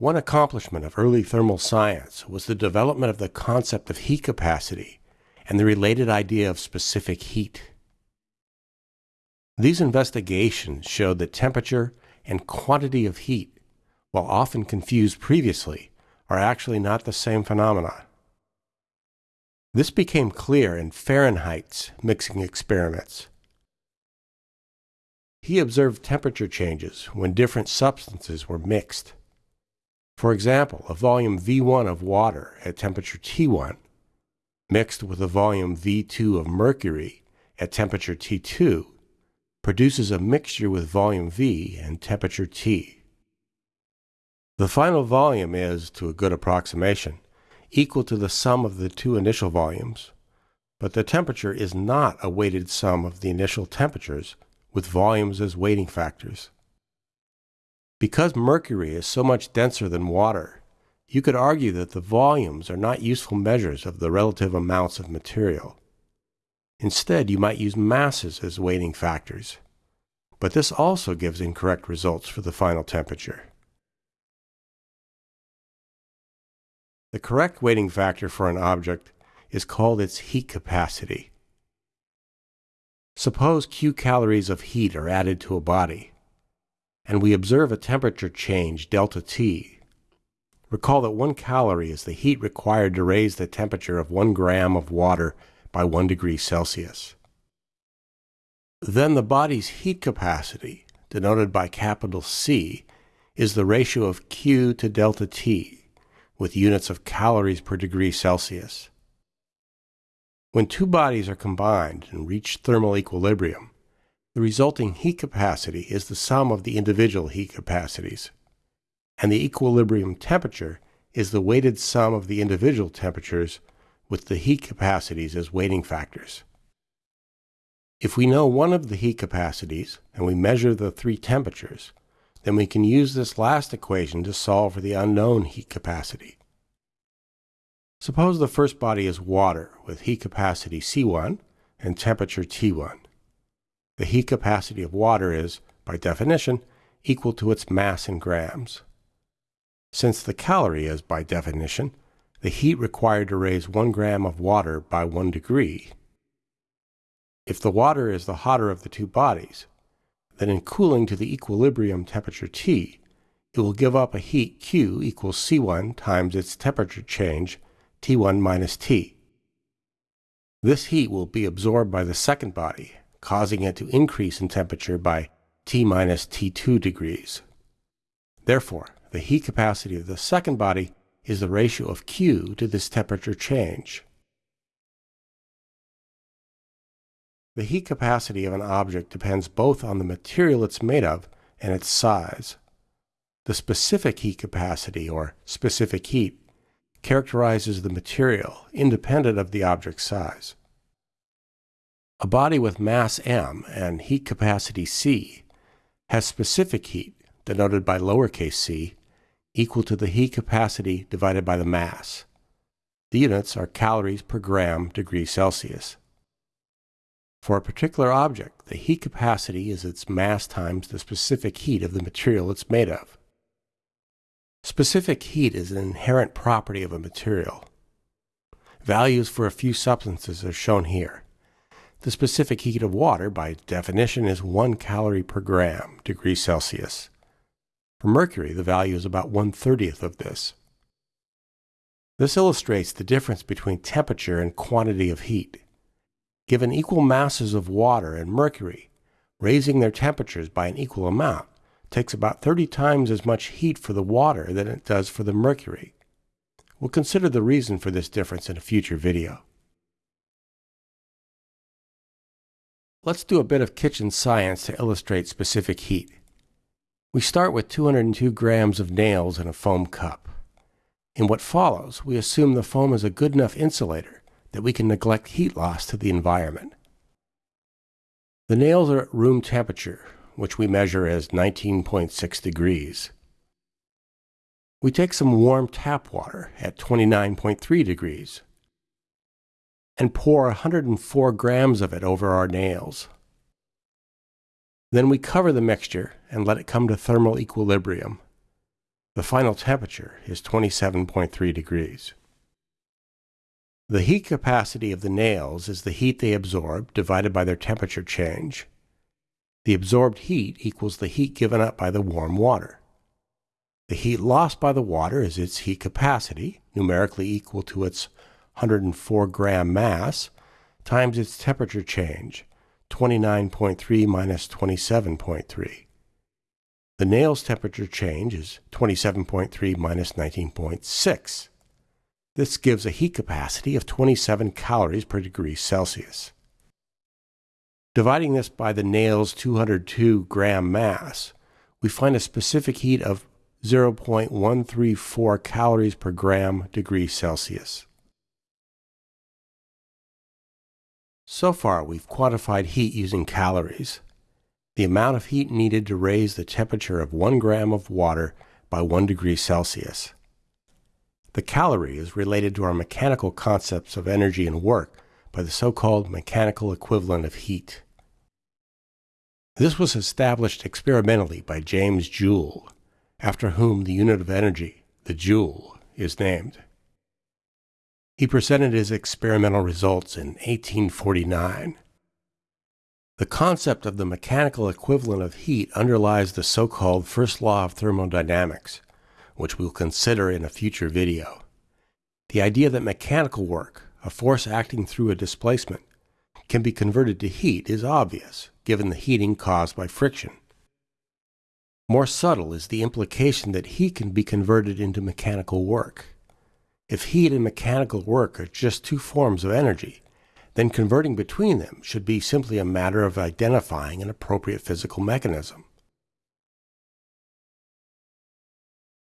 One accomplishment of early thermal science was the development of the concept of heat capacity and the related idea of specific heat. These investigations showed that temperature and quantity of heat, while often confused previously, are actually not the same phenomena. This became clear in Fahrenheit's mixing experiments. He observed temperature changes when different substances were mixed. For example, a volume V1 of water at temperature T1 mixed with a volume V2 of mercury at temperature T2 produces a mixture with volume V and temperature T. The final volume is, to a good approximation, equal to the sum of the two initial volumes, but the temperature is not a weighted sum of the initial temperatures with volumes as weighting factors. Because mercury is so much denser than water, you could argue that the volumes are not useful measures of the relative amounts of material. Instead, you might use masses as weighting factors. But this also gives incorrect results for the final temperature. The correct weighting factor for an object is called its heat capacity. Suppose Q calories of heat are added to a body and we observe a temperature change, delta T. Recall that one calorie is the heat required to raise the temperature of one gram of water by one degree Celsius. Then the body's heat capacity, denoted by capital C, is the ratio of Q to delta T, with units of calories per degree Celsius. When two bodies are combined and reach thermal equilibrium, the resulting heat capacity is the sum of the individual heat capacities, and the equilibrium temperature is the weighted sum of the individual temperatures with the heat capacities as weighting factors. If we know one of the heat capacities and we measure the three temperatures, then we can use this last equation to solve for the unknown heat capacity. Suppose the first body is water with heat capacity C1 and temperature T1. The heat capacity of water is, by definition, equal to its mass in grams. Since the calorie is, by definition, the heat required to raise 1 gram of water by 1 degree, if the water is the hotter of the two bodies, then in cooling to the equilibrium temperature T, it will give up a heat Q equals C1 times its temperature change, T1 minus T. This heat will be absorbed by the second body causing it to increase in temperature by T minus T2 degrees. Therefore, the heat capacity of the second body is the ratio of Q to this temperature change. The heat capacity of an object depends both on the material it's made of and its size. The specific heat capacity, or specific heat, characterizes the material independent of the object's size. A body with mass m and heat capacity c has specific heat, denoted by lowercase c, equal to the heat capacity divided by the mass. The units are calories per gram degree Celsius. For a particular object, the heat capacity is its mass times the specific heat of the material it's made of. Specific heat is an inherent property of a material. Values for a few substances are shown here. The specific heat of water, by definition, is 1 calorie per gram degree Celsius. For mercury, the value is about 1 30th of this. This illustrates the difference between temperature and quantity of heat. Given equal masses of water and mercury, raising their temperatures by an equal amount takes about 30 times as much heat for the water than it does for the mercury. We'll consider the reason for this difference in a future video. Let's do a bit of kitchen science to illustrate specific heat. We start with 202 grams of nails in a foam cup. In what follows, we assume the foam is a good enough insulator that we can neglect heat loss to the environment. The nails are at room temperature, which we measure as 19.6 degrees. We take some warm tap water at 29.3 degrees and pour 104 grams of it over our nails. Then we cover the mixture and let it come to thermal equilibrium. The final temperature is 27.3 degrees. The heat capacity of the nails is the heat they absorb divided by their temperature change. The absorbed heat equals the heat given up by the warm water. The heat lost by the water is its heat capacity, numerically equal to its 104 gram mass, times its temperature change, 29.3 minus 27.3. The nail's temperature change is 27.3 minus 19.6. This gives a heat capacity of 27 calories per degree Celsius. Dividing this by the nail's 202 gram mass, we find a specific heat of 0.134 calories per gram degree Celsius. So far, we've quantified heat using calories, the amount of heat needed to raise the temperature of 1 gram of water by 1 degree Celsius. The calorie is related to our mechanical concepts of energy and work by the so-called mechanical equivalent of heat. This was established experimentally by James Joule, after whom the unit of energy, the joule, is named. He presented his experimental results in 1849. The concept of the mechanical equivalent of heat underlies the so-called first law of thermodynamics, which we'll consider in a future video. The idea that mechanical work, a force acting through a displacement, can be converted to heat is obvious, given the heating caused by friction. More subtle is the implication that heat can be converted into mechanical work. If heat and mechanical work are just two forms of energy, then converting between them should be simply a matter of identifying an appropriate physical mechanism.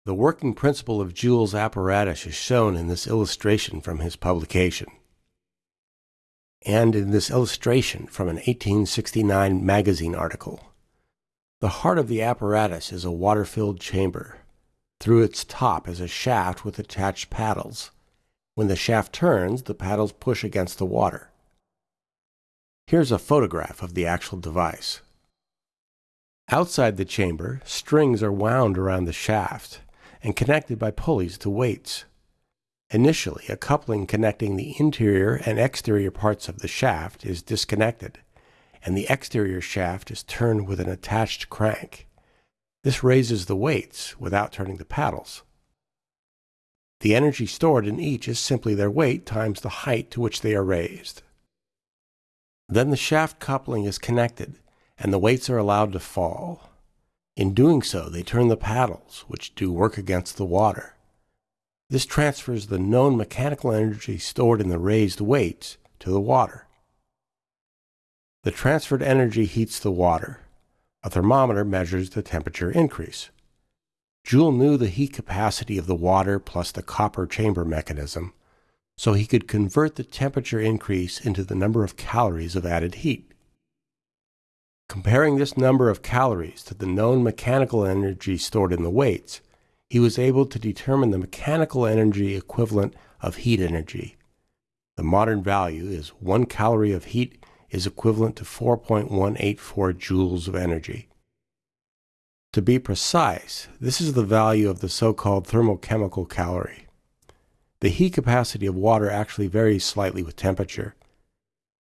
The working principle of Joule's apparatus is shown in this illustration from his publication and in this illustration from an 1869 magazine article. The heart of the apparatus is a water-filled chamber. Through its top is a shaft with attached paddles. When the shaft turns, the paddles push against the water. Here's a photograph of the actual device. Outside the chamber, strings are wound around the shaft and connected by pulleys to weights. Initially, a coupling connecting the interior and exterior parts of the shaft is disconnected, and the exterior shaft is turned with an attached crank. This raises the weights without turning the paddles. The energy stored in each is simply their weight times the height to which they are raised. Then the shaft coupling is connected, and the weights are allowed to fall. In doing so, they turn the paddles, which do work against the water. This transfers the known mechanical energy stored in the raised weights to the water. The transferred energy heats the water. A thermometer measures the temperature increase. Joule knew the heat capacity of the water plus the copper chamber mechanism, so he could convert the temperature increase into the number of calories of added heat. Comparing this number of calories to the known mechanical energy stored in the weights, he was able to determine the mechanical energy equivalent of heat energy. The modern value is 1 calorie of heat is equivalent to 4.184 joules of energy. To be precise, this is the value of the so-called thermochemical calorie. The heat capacity of water actually varies slightly with temperature.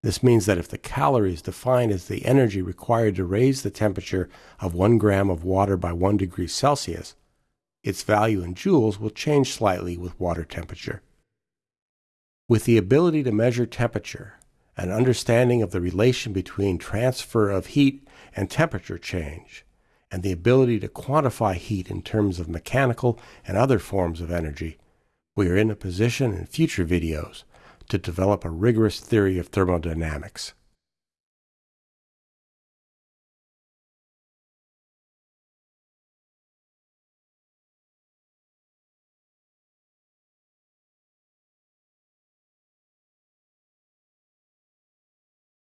This means that if the calorie is defined as the energy required to raise the temperature of 1 gram of water by 1 degree Celsius, its value in joules will change slightly with water temperature. With the ability to measure temperature, an understanding of the relation between transfer of heat and temperature change, and the ability to quantify heat in terms of mechanical and other forms of energy, we are in a position in future videos to develop a rigorous theory of thermodynamics.